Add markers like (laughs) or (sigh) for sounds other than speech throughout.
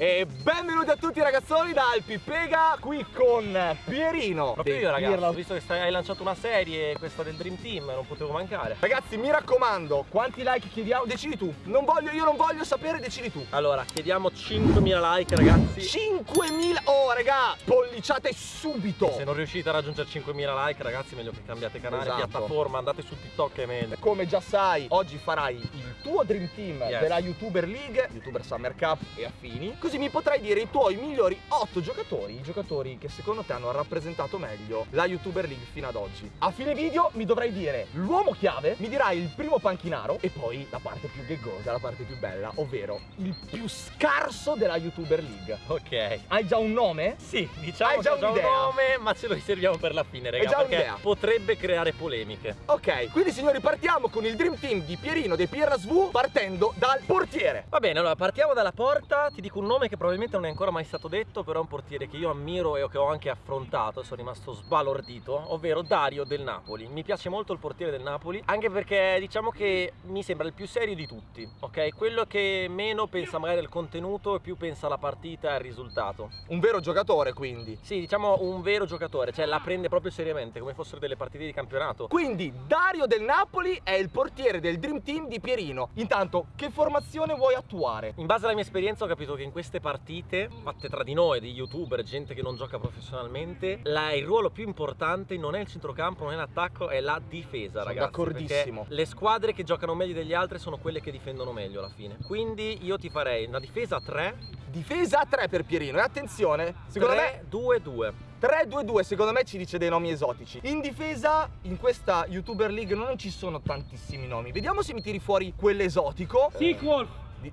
E benvenuti a tutti ragazzoni da Alpipega qui con Pierino Proprio io ragazzi, ho visto che stai- hai lanciato una serie, questa del Dream Team, non potevo mancare Ragazzi mi raccomando, quanti like chiediamo? Decidi tu Non voglio, io non voglio sapere, decidi tu Allora, chiediamo 5.000 like ragazzi 5.000 Oh raga, polliciate subito Se non riuscite a raggiungere 5.000 like ragazzi meglio che cambiate canale, Esatto. piattaforma, andate su TikTok è meglio Come già sai, oggi farai il tuo Dream Team Yes. della YouTuber League, YouTuber Summer Cup e affini. Così mi potrai dire i tuoi migliori 8 giocatori, i giocatori che secondo te hanno rappresentato meglio la YouTuber League fino ad oggi. A fine video mi dovrai dire l'uomo chiave, mi dirai il primo panchinaro e poi la parte più gaggosa, la parte più bella, ovvero il più scarso della YouTuber League. Ok Hai già un nome? Sì, diciamo Hai già ho già un nome, ma ce lo riserviamo per la fine, raga, perché un'idea? potrebbe creare polemiche. Ok, quindi signori partiamo con il Dream Team di Pierino dei Pierra SV partendo dal portiere. Va bene, allora partiamo dalla porta, ti dico un nome che probabilmente non è ancora mai stato detto, però è un portiere che io ammiro e che ho anche affrontato, sono rimasto sbalordito, ovvero Dario del Napoli. Mi piace molto il portiere del Napoli, anche perché diciamo che mi sembra il più serio di tutti, ok? Quello che meno pensa magari al contenuto e più pensa alla partita e al risultato. Un vero giocatore quindi. Sì, diciamo un vero giocatore, cioè la prende proprio seriamente, come fossero delle partite di campionato. Quindi Dario del Napoli è il portiere del Dream Team di Pierino. Intanto, che formazione vuoi attuare? In base alla mia esperienza ho capito che in queste partite, fatte tra di noi, di youtuber, gente che non gioca professionalmente, la- il ruolo più importante non è il centrocampo, non è l'attacco, è la difesa, Sono ragazzi. d'accordissimo. Le squadre che giocano meglio degli altri sono quelle che difendono meglio alla fine. Quindi io ti farei una difesa a 3, Difesa a 3 per Pierino. E attenzione, secondo me 2-2. 3-2-2 secondo me ci dice dei nomi esotici. In difesa, in questa YouTuber League non ci sono tantissimi nomi. Vediamo se mi tiri fuori quell'esotico. Sequel! Di,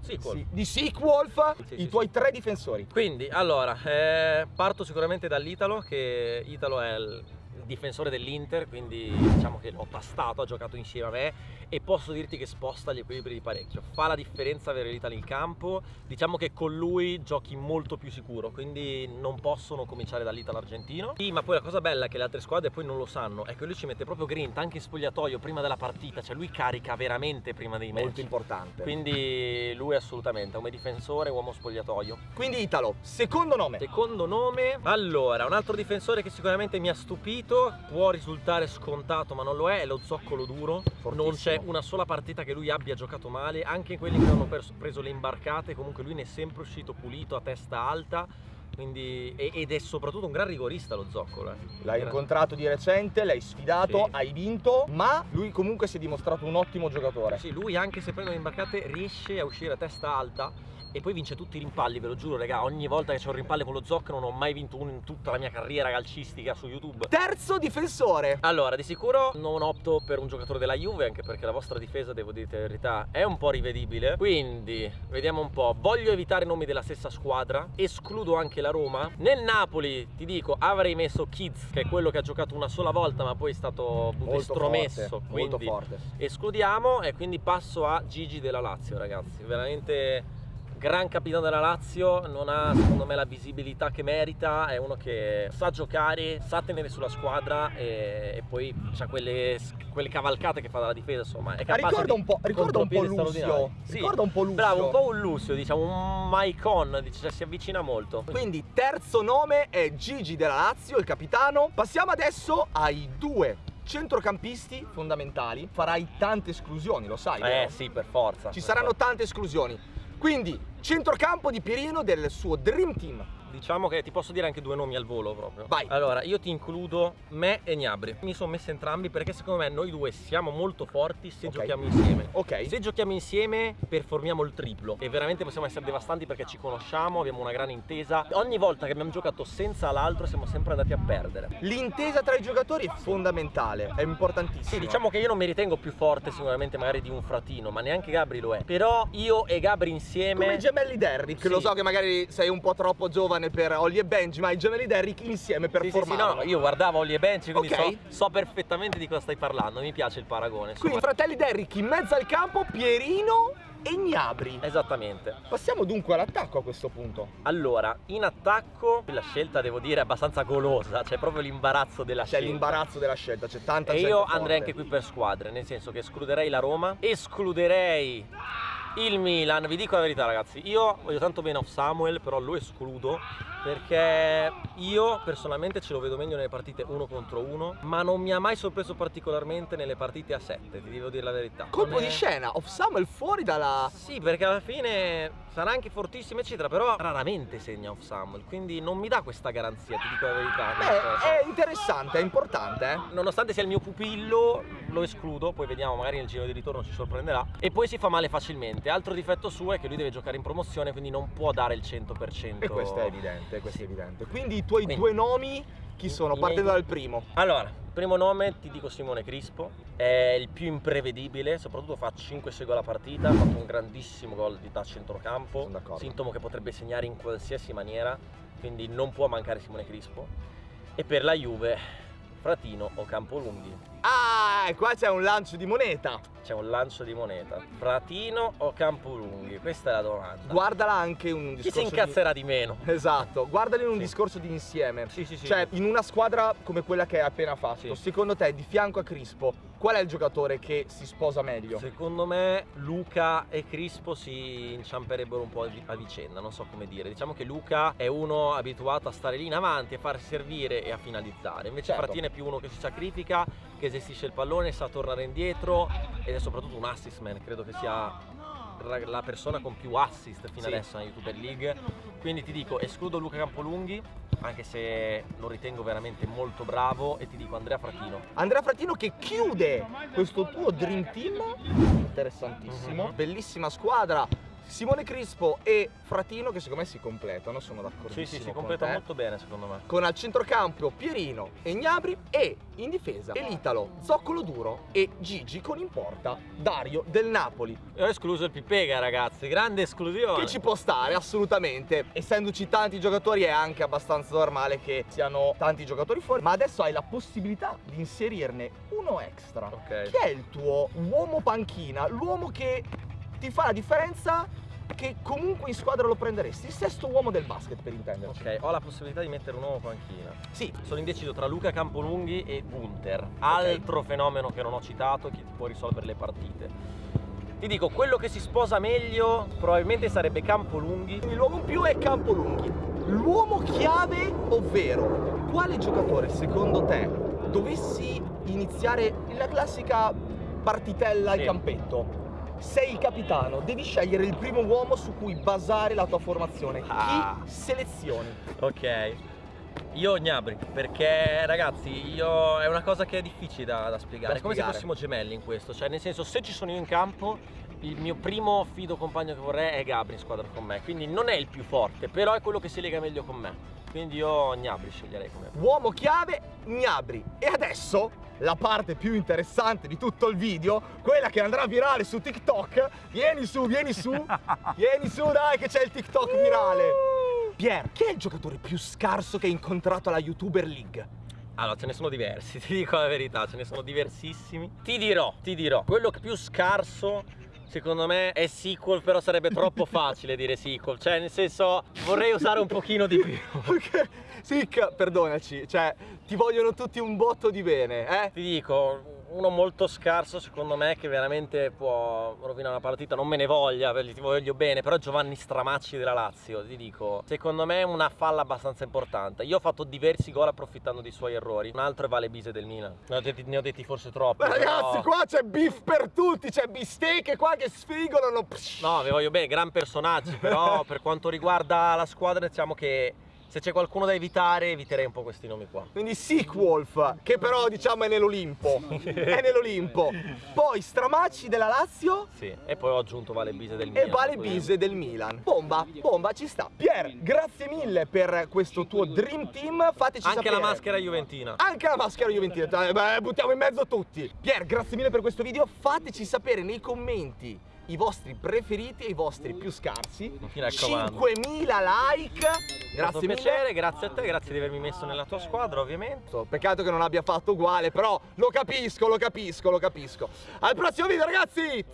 Sì, sì, di Sequolf, Sì, i sì, tuoi tre difensori. Quindi, allora, eh, parto sicuramente dall'Italo, che Italo è il difensore dell'Inter, quindi diciamo che l'ho tastato, ha giocato insieme a me e posso dirti che sposta gli equilibri di parecchio. Fa la differenza avere l'Italo in campo, diciamo che con lui giochi molto più sicuro, quindi non possono cominciare dall'Italo argentino. Sì, ma poi la cosa bella è che le altre squadre poi non lo sanno, è che lui ci mette proprio grinta anche in spogliatoio prima della partita, cioè lui carica veramente prima dei match. Molto importante. Quindi, Quindi lui assolutamente, come difensore, uomo spogliatoio. Italo, secondo nome. Secondo nome, allora, un altro difensore che sicuramente mi ha stupito, può risultare scontato ma non lo è, è lo zoccolo duro. Non c'è una sola partita che lui abbia giocato male, anche in quelli che hanno preso le imbarcate, comunque lui ne è sempre uscito pulito a testa alta. Quindi, ed è soprattutto un gran rigorista lo zoccolo. eh. L'hai incontrato di recente, l'hai sfidato, Sì. hai vinto, ma lui comunque si è dimostrato un ottimo giocatore. Sì, lui anche se prende le imbarcate riesce a uscire a testa alta e poi vince tutti i rimpalli, ve lo giuro, raga. Ogni volta che c'è un rimpalle con lo zoccolo non ho mai vinto uno in tutta la mia carriera calcistica su YouTube. Terzo difensore. Allora, di sicuro non opto per un giocatore della Juve, anche perché la vostra difesa, devo dirti la verità, è un po' rivedibile. Quindi, vediamo un po'. Voglio evitare nomi della stessa squadra, escludo anche la Roma. Nel Napoli, ti dico, avrei messo Kids, che è quello che ha giocato una sola volta, ma poi è stato estromesso. forte, quindi molto forte. escludiamo e quindi passo a Gigi della Lazio, ragazzi. Veramente gran capitano della Lazio, non ha secondo me la visibilità che merita, è uno che sa giocare, sa tenere sulla squadra e, e poi ha quelle, quelle cavalcate che fa dalla difesa, insomma, è capace ricorda un po', ricorda un po' Lucio. Sì, Ricorda un po' Lucio. Bravo, un po' un Lucio, diciamo, un Maicon, cioè, si avvicina molto. Quindi terzo nome è Gigi della Lazio, il capitano. Passiamo adesso ai due centrocampisti fondamentali. Farai tante esclusioni, lo sai, Eh vero? sì, per forza. Ci per saranno forza. tante esclusioni. Quindi, centrocampo di Pierino del suo Dream Team. Diciamo che ti posso dire anche due nomi al volo proprio. Vai. Allora, io ti includo me e Gnabri. Mi sono messi entrambi perché secondo me noi due siamo molto forti se Ok. giochiamo insieme. Ok. Se giochiamo insieme performiamo il triplo e veramente possiamo essere devastanti perché ci conosciamo, abbiamo una gran intesa. Ogni volta che abbiamo giocato senza l'altro siamo sempre andati a perdere. L'intesa tra i giocatori è fondamentale, è importantissimo. Sì, diciamo che io non mi ritengo più forte sicuramente magari di un fratino, ma neanche Gabri lo è. Però io e Gabri insieme Come gemelli Derrick, Sì. lo so che magari sei un po' troppo giovane per Ollie e Benji, ma i gemelli Derrick insieme Sì, sì, sì, performavano. no, io guardavo Ollie e Bench, quindi Ok. so, so perfettamente di cosa stai parlando, mi piace il paragone. insomma. Quindi fratelli Derrick in mezzo al campo, Pierino e Gnabri. Esattamente. Passiamo dunque all'attacco a questo punto. Allora, in attacco la scelta devo dire è abbastanza golosa, c'è proprio l'imbarazzo della C'è scelta. l'imbarazzo della scelta, c'è tanta E gente io forte. andrei anche qui per squadre, nel senso che escluderei la Roma, escluderei Il Milan, vi dico la verità ragazzi, io voglio tanto bene Off Samuel, però lo escludo perché io personalmente ce lo vedo meglio nelle partite uno contro uno, ma non mi ha mai sorpreso particolarmente nelle partite a 7, ti devo dire la verità. Colpo è- di scena, Off Samuel fuori dalla... Sì, perché alla fine sarà anche fortissimo eccetera, però raramente segna Off Samuel, quindi non mi dà questa garanzia, ti dico la verità. Beh, è interessante, è importante, eh. Nonostante sia il mio pupillo, lo escludo, poi vediamo, magari nel giro di ritorno ci sorprenderà. E poi si fa male facilmente. Altro difetto suo è che lui deve giocare in promozione, quindi non può dare il 100%. E questo è evidente, questo è evidente. Quindi i tuoi Quindi- due nomi chi sono? Partendo miei- dal primo. Allora, primo nome ti dico Simone Crispo, è il più imprevedibile, soprattutto fa 5-6 gol a partita, ha fatto un grandissimo gol di da centrocampo, sintomo che potrebbe segnare in qualsiasi maniera, quindi non può mancare Simone Crispo. E per la Juve, Fratino o Campolunghi. Ah, e qua c'è un lancio di moneta. C'è un lancio di moneta. Fratino o Campolunghi? Questa è la domanda. Guardala anche in un Chi discorso si incazzerà di, meno? di... Esatto, guardali in un Sì. discorso di insieme. Sì, sì, sì. Cioè, in una squadra come quella che hai appena fatto, Sì. secondo te, di fianco a Crispo, qual è il giocatore che si sposa meglio? Secondo me Luca e Crispo si inciamperebbero un po' a vi- a vicenda, non so come dire. Diciamo che Luca è uno abituato a stare lì in avanti, a farsi servire e a finalizzare. Invece Certo. Fratino è più uno che si sacrifica, che gestisce il pallone, sa tornare indietro ed è soprattutto un assist man. Credo che sia la persona con più assist fino Sì. adesso nella YouTuber League. Quindi ti dico, escludo Luca Campolunghi, anche se lo ritengo veramente molto bravo, e ti dico Andrea Fratino. Andrea Fratino che chiude questo tuo Dream Team. Interessantissimo. Mhm. Bellissima squadra. Simone Crispo e Fratino che secondo me si completano, sono Sì, d'accordissimo sì, si completa molto bene secondo me. Con al centrocampo Pierino e Gnabri e in difesa Elitalo, Zoccolo Duro e Gigi con in porta Dario del Napoli. E ho escluso il Pipega, ragazzi, grande esclusione. Che ci può stare assolutamente. Essendoci tanti giocatori è anche abbastanza normale che siano tanti giocatori fuori. Ma adesso hai la possibilità di inserirne uno extra. Ok. Chi è il tuo uomo panchina? L'uomo che ti fa la differenza che comunque in squadra lo prenderesti? Il sesto uomo del basket per intenderci. Ok, ho la possibilità di mettere un uomo panchina. Sì, Sono indeciso tra Luca Campolunghi e Gunther, altro fenomeno che non ho citato che può risolvere le partite. Ti dico, quello che si sposa meglio probabilmente sarebbe Campolunghi. quindi l'uomo in più è Campolunghi. L'uomo chiave, ovvero quale giocatore secondo te dovessi iniziare la classica partitella al Sì. campetto? Sei il capitano, devi scegliere il primo uomo su cui basare la tua formazione. Ah. Chi selezioni? Ok. Io Gnabri, perché ragazzi, io è una cosa che è difficile da, da spiegare. Da È come se fossimo gemelli in questo. Cioè, nel senso, se ci sono io in campo, il mio primo fido compagno che vorrei è Gabri in squadra con me. Quindi non è il più forte, però è quello che si lega meglio con me. Quindi io Gnabri sceglierei come Uomo chiave, Gnabri. E adesso la parte più interessante di tutto il video, quella che andrà virale su TikTok. Vieni su, vieni su, (laughs) vieni su, dai, che c'è il TikTok virale. Pier, chi è il giocatore più scarso che hai incontrato alla YouTuber League? Allora, ce ne sono diversi, (laughs) ti dico la verità, ce ne sono diversissimi. Ti dirò, ti dirò, quello più scarso secondo me è sequel, però sarebbe troppo (laughs) facile dire sequel. Cioè, nel senso, vorrei usare un pochino di più. (laughs) Ok, Sick, perdonaci, cioè, ti vogliono tutti un botto di bene, eh? Ti dico, uno molto scarso secondo me che veramente può rovinare una partita, non me ne voglia, ti voglio bene, però Giovanni Stramacci della Lazio, ti dico, secondo me è una falla abbastanza importante. Io ho fatto diversi gol approfittando dei suoi errori, un altro è Vale Bise del Milan. Ne ho detti, ne ho detti forse troppi. Ma ragazzi, qua c'è beef per tutti, c'è bistecche qua che sfigolano. No, vi voglio bene, gran personaggi, però (laughs) per quanto riguarda la squadra diciamo che se c'è qualcuno da evitare, eviterei un po' questi nomi qua. Quindi Sequolf, che però diciamo è nell'Olimpo. è nell'Olimpo. Poi Stramacci della Lazio Sì, e poi ho aggiunto Vale Bise del Milan. e Vale. Bise del Milan. Bomba, bomba, ci sta. Pier, grazie mille per questo tuo Dream Team. Fateci Anche sapere. la maschera juventina. Anche la maschera Juventina, Eh, beh, buttiamo in mezzo tutti. Pier, grazie mille per questo video. Fateci sapere nei commenti i vostri preferiti e i vostri più scarsi. Mi raccomando. 5000 like. Grazie mille. piacere, grazie a te, grazie di avermi messo nella tua squadra ovviamente. Peccato che non abbia fatto uguale, però lo capisco, lo capisco, lo capisco. Al prossimo video, ragazzi!